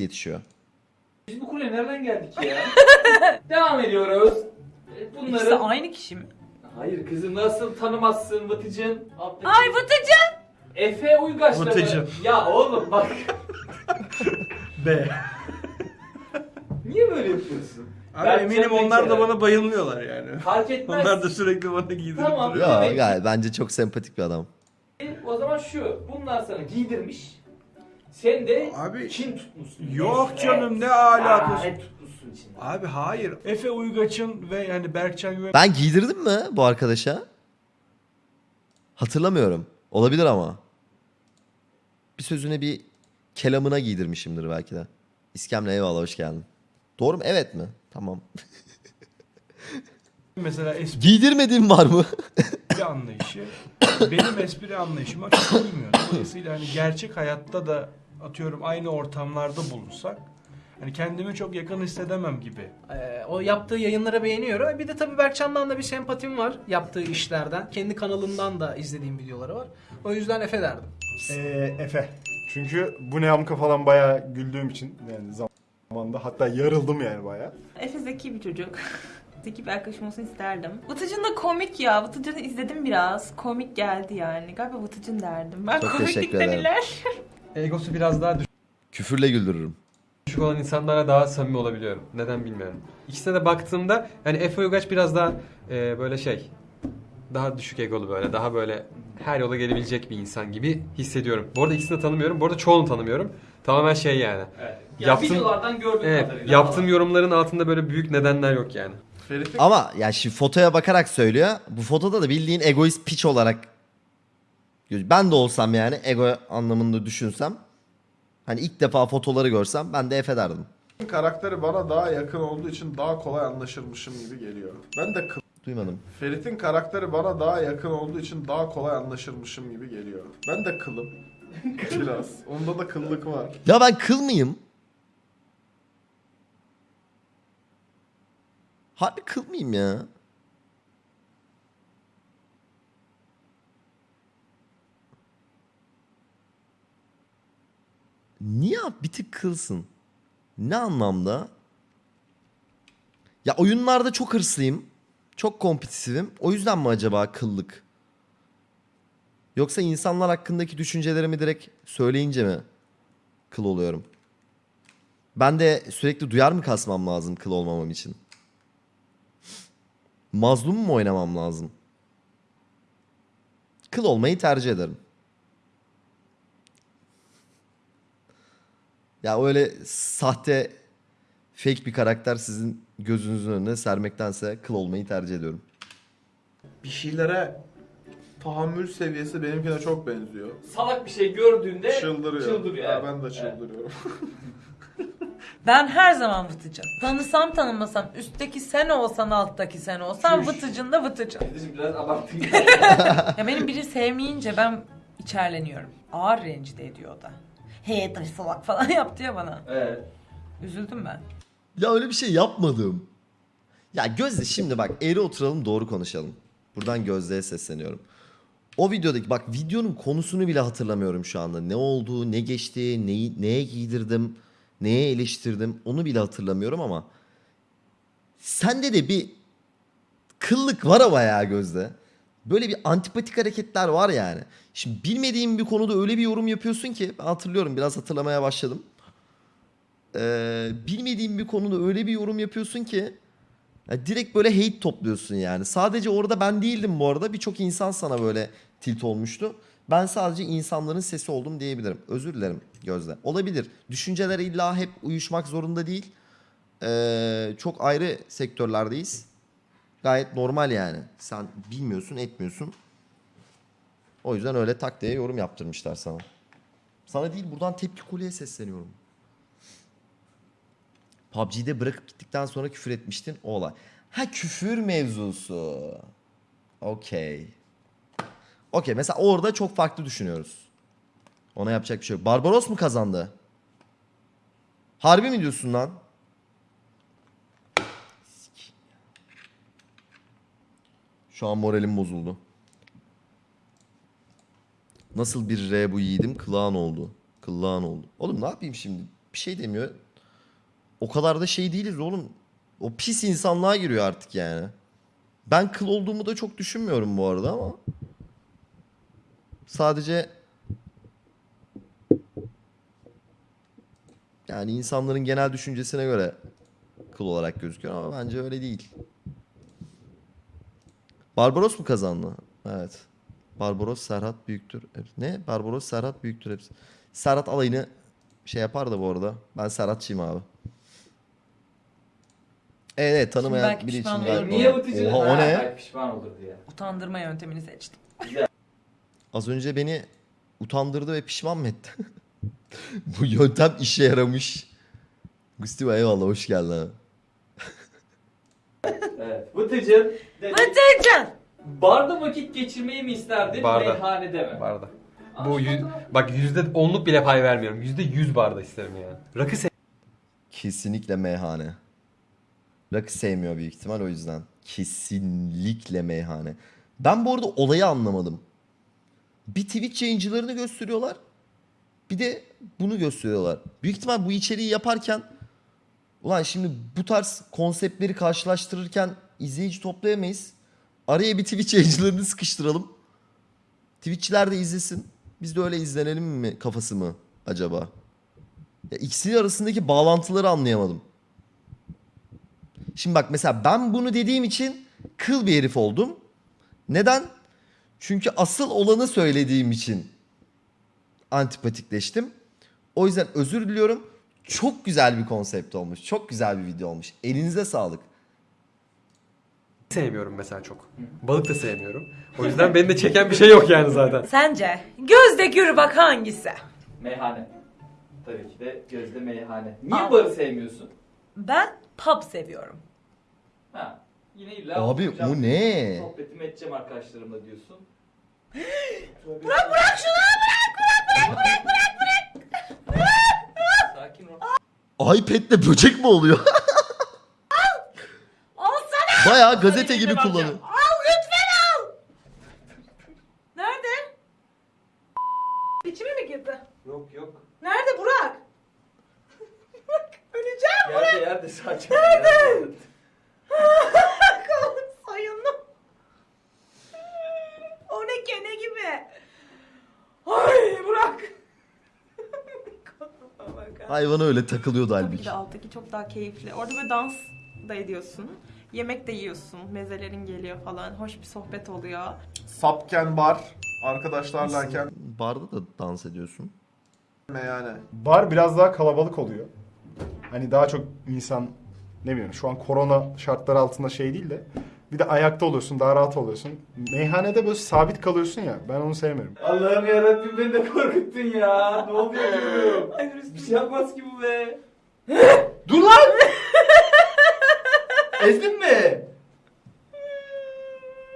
yetişiyor. Biz bu kule nereden geldik ya? Devam ediyoruz. E, İkisi Bunları... aynı kişi mi? Hayır kızım nasıl tanımazsın Vıtıcın? Alttaki- Ay Vıtıcı! Efe Uygaç'la mı? Vıtıcın. Ya oğlum bak. B. Niye böyle yapıyorsun? Abi Ben eminim onlar da bana bayılmıyorlar yani. Fark etmez. Onlar da sürekli bana giydirip Tamam. duruyor. Gayet bence çok sempatik bir adam. O zaman şu. Bunlar sana giydirmiş. Sen de Abi kin tutmuşsun. yok canım ne alakası. Aa, tutmuşsun içinde. Abi hayır. Efe Uygaç'ın ve yani Berkcan Güven Ben giydirdim mi bu arkadaşa? Hatırlamıyorum. Olabilir ama. Bir sözüne bir kelamına giydirmişimdir belki de. İskemle eyvallah hoş geldin. Doğru mu? Evet mi? Tamam. mesela espri Giydirmediğim var mı? anlayışı benim espri anlayışıma çok uymuyor. Dolayısıyla hani gerçek hayatta da atıyorum aynı ortamlarda bulunsak hani kendimi çok yakın hissedemem gibi. Ee, o yaptığı yayınlara beğeniyorum. Bir de tabii Berkcan'dan da bir sempatim var yaptığı işlerden. Kendi kanalından da izlediğim videoları var. O yüzden Efe derdim. Ee, Efe. Çünkü bu ne amka falan bayağı güldüğüm için yani zamanda hatta yarıldım yani bayağı. Efe zeki bir çocuk. zeki bir arkadaşım olsun isterdim. Vıtıcın da komik ya. Vıtıcın'ı izledim biraz. Komik geldi yani. Galiba Vıtıcın derdim. Ben Çok teşekkür komiklikten ederim. Egosu biraz daha Küfürle güldürürüm. düşük olan insanlara daha samimi olabiliyorum. Neden bilmiyorum. İkisine de baktığımda yani Efe Uygaç biraz daha e, böyle şey daha düşük egolu böyle daha böyle her yola gelebilecek bir insan gibi hissediyorum. Bu arada ikisini de tanımıyorum. Bu arada çoğunu tanımıyorum. Tamamen şey yani. Evet. Ya Yaptım- videolardan gördüğüm Evet, kadarıyla. yaptığım yorumların altında böyle büyük nedenler yok yani. Ama ya şimdi fotoya bakarak söylüyor. Bu fotoda da bildiğin egoist piç olarak ben de olsam yani ego anlamında düşünsem hani ilk defa fotoları görsem ben de Efe derdim. karakteri bana daha yakın olduğu için daha kolay anlaşırmışım gibi geliyor. Ben de kıl. Duymadım. Ferit'in karakteri bana daha yakın olduğu için daha kolay anlaşırmışım gibi geliyor. Ben de kılım. Biraz. Onda da kıllık var. Ya ben kıl mıyım? Harbi kıl mıyım ya? Niye bir tık kılsın? Ne anlamda? Ya oyunlarda çok hırslıyım. Çok kompetitifim. O yüzden mi acaba kıllık? Yoksa insanlar hakkındaki düşüncelerimi direkt söyleyince mi kıl oluyorum? Ben de sürekli duyar mı kasmam lazım kıl olmamam için? Mazlum mu oynamam lazım? Kıl olmayı tercih ederim. Ya öyle sahte fake bir karakter sizin gözünüzün önüne sermektense kıl olmayı tercih ediyorum. Bir şeylere tahammül seviyesi benimkine çok benziyor. Salak bir şey gördüğünde Çıldırıyor. çıldırıyor. Evet. ben de çıldırıyorum. Ben her zaman Vıtıcın. Tanısam tanımasam üstteki sen olsan alttaki sen olsan Vıtıcın da Vıtıcın. Kardeşim biraz abarttın. Ya benim biri sevmeyince ben içerleniyorum. Ağır rencide ediyor o da. Hey taş salak falan yaptı ya bana. evet. Üzüldüm ben. Ya öyle bir şey yapmadım. Ya Gözde şimdi bak eğri oturalım doğru konuşalım. Buradan Gözde'ye sesleniyorum. O videodaki bak videonun konusunu bile hatırlamıyorum şu anda. Ne oldu, ne geçti, neyi, neye giydirdim, neye eleştirdim onu bile hatırlamıyorum ama sende de bir kıllık var ama ya Gözde. Böyle bir antipatik hareketler var yani. Şimdi bilmediğim bir konuda öyle bir yorum yapıyorsun ki hatırlıyorum biraz hatırlamaya başladım. Ee, bilmediğim bir konuda öyle bir yorum yapıyorsun ki ya direkt böyle hate topluyorsun yani. Sadece orada ben değildim bu arada. Birçok insan sana böyle tilt olmuştu. Ben sadece insanların sesi oldum diyebilirim. Özür dilerim Gözde. Olabilir. Düşünceler illa hep uyuşmak zorunda değil. Ee, çok ayrı sektörlerdeyiz. Gayet normal yani. Sen bilmiyorsun, etmiyorsun. O yüzden öyle tak diye yorum yaptırmışlar sana. Sana değil buradan tepki kolye sesleniyorum. PUBG'de bırakıp gittikten sonra küfür etmiştin o olay. Ha küfür mevzusu. Okey. Okey mesela orada çok farklı düşünüyoruz. Ona yapacak bir şey yok. Barbaros mu kazandı? Harbi mi diyorsun lan? Sikeyim ya. Şu an moralim bozuldu. Nasıl bir R bu yiğidim? Kılağan oldu. Kılağan oldu. Oğlum ne yapayım şimdi? bir şey demiyor. O kadar da şey değiliz oğlum. O pis insanlığa giriyor artık yani. Ben kıl olduğumu da çok düşünmüyorum bu arada ama. Sadece yani insanların genel düşüncesine göre kıl olarak gözüküyor ama bence öyle değil. Barbaros mu kazandı? Evet. Barbaros Serhat büyüktür. Ne? Barbaros Serhat büyüktür hepsi. Serhat alayını şey yapar da bu arada. Ben Serhatçıyım abi. Evet, evet tanımayan belki biri için pişman olur. Niye. Vıtıcın? Oha o ne? pişman olur diye. Utandırma yöntemini seçtim. Az önce beni utandırdı ve pişman mı etti? Bu yöntem işe yaramış. Gusti eyvallah hoş geldin abi. Evet. Vıtıcın. Dedi, Vıtıcın! Barda vakit geçirmeyi mi isterdin? Barda. Meyhanede mi? Barda. Bu yüz, bak yüzde onluk bile pay vermiyorum. Yüzde yüz barda isterim ya. Rakı Kesinlikle meyhane. Rakı sevmiyor büyük ihtimal o yüzden. Kesinlikle meyhane. Ben bu arada olayı anlamadım. Bir Twitch yayıncılarını gösteriyorlar. Bir de bunu gösteriyorlar. Büyük ihtimal bu içeriği yaparken ulan şimdi bu tarz konseptleri karşılaştırırken izleyici toplayamayız. Araya bir Twitch yayıncılarını sıkıştıralım. Twitch'çiler de izlesin. Biz de öyle izlenelim mi kafası mı acaba? Ya ikisi arasındaki bağlantıları anlayamadım. Şimdi bak mesela ben bunu dediğim için kıl bir herif oldum. Neden? Çünkü asıl olanı söylediğim için antipatikleştim. O yüzden özür diliyorum. Çok güzel bir konsept olmuş. Çok güzel bir video olmuş. Elinize sağlık. Sevmiyorum mesela çok. Balık da sevmiyorum. O yüzden beni de çeken bir şey yok yani zaten. Sence gözde gür bak hangisi? Meyhane. Tabii ki de gözde meyhane. Niye Aa. barı sevmiyorsun? Ben pub seviyorum. Ha. Yine illa Abi oturacağım, bu ne? Sohbetimi edeceğim arkadaşlarımla diyorsun. Bırak bırak şunu bırak bırak bırak bırak bırak. Sakin ol. iPad'le böcek mi oluyor? Bayağı gazete gibi kullanıyor. Al lütfen al. Nerede? İçime mi girdi? Yok yok. Nerede Burak? Burak öleceğim. Yerde yerde sakin. Nerede? Soyundum. O ne kene gibi. Ay Burak. Hayvana öyle takılıyordu Tabii ki halbuki. de alttaki çok daha keyifli. Orada böyle dans da ediyorsun. Yemek de yiyorsun. Mezelerin geliyor falan. Hoş bir sohbet oluyor. Sapken bar. Arkadaşlarlayken Barda da dans ediyorsun. meyhane. Bar biraz daha kalabalık oluyor. Hani daha çok insan ne bileyim şu an korona şartları altında şey değil de bir de ayakta oluyorsun daha rahat oluyorsun. Meyhanede böyle sabit kalıyorsun ya ben onu sevmiyorum. Allah'ım yarabbim beni de korkuttun ya. Ne oluyor diyorum. Bir şey yapmaz ki bu be. Dur lan! Ezdin mi?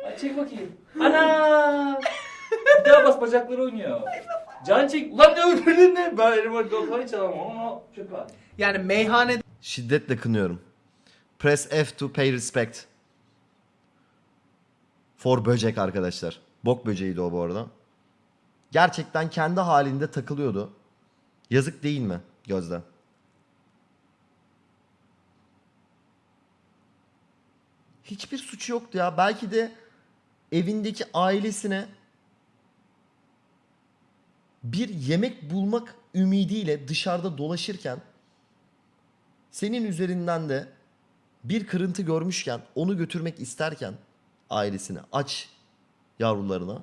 Ay çek bakayım. Ana! Bir daha bas bacakları oynuyor. Can çek. Ulan ne öldürdün ne? Ben elim orada kafayı çalamam ama çöpe at. Yani meyhanede Şiddetle kınıyorum. Press F to pay respect. For böcek arkadaşlar. Bok böceğiydi o bu arada. Gerçekten kendi halinde takılıyordu. Yazık değil mi Gözde? Hiçbir suçu yoktu ya. Belki de evindeki ailesine bir yemek bulmak ümidiyle dışarıda dolaşırken senin üzerinden de bir kırıntı görmüşken onu götürmek isterken ailesine aç yavrularına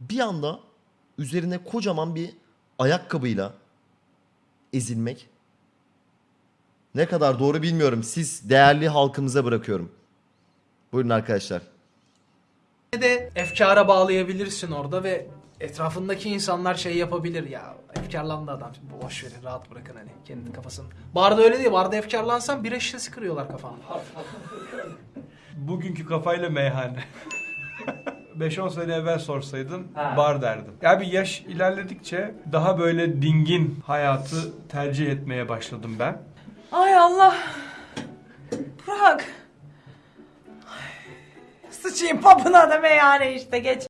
bir anda üzerine kocaman bir ayakkabıyla ezilmek ne kadar doğru bilmiyorum. Siz değerli halkımıza bırakıyorum. Buyurun arkadaşlar. de efkara bağlayabilirsin orada ve etrafındaki insanlar şey yapabilir ya. Efkarlandı adam. Boş verin rahat bırakın hani kendi kafasını. Barda öyle değil. Barda efkarlansan bira şişesi kırıyorlar kafana. Bugünkü kafayla meyhane. 5-10 sene evvel sorsaydın Ha. bar derdim. Ya bir yaş ilerledikçe daha böyle dingin hayatı tercih etmeye başladım ben. Ay Allah. Burak. Ay, Sıçayım papına da meyhane işte geç.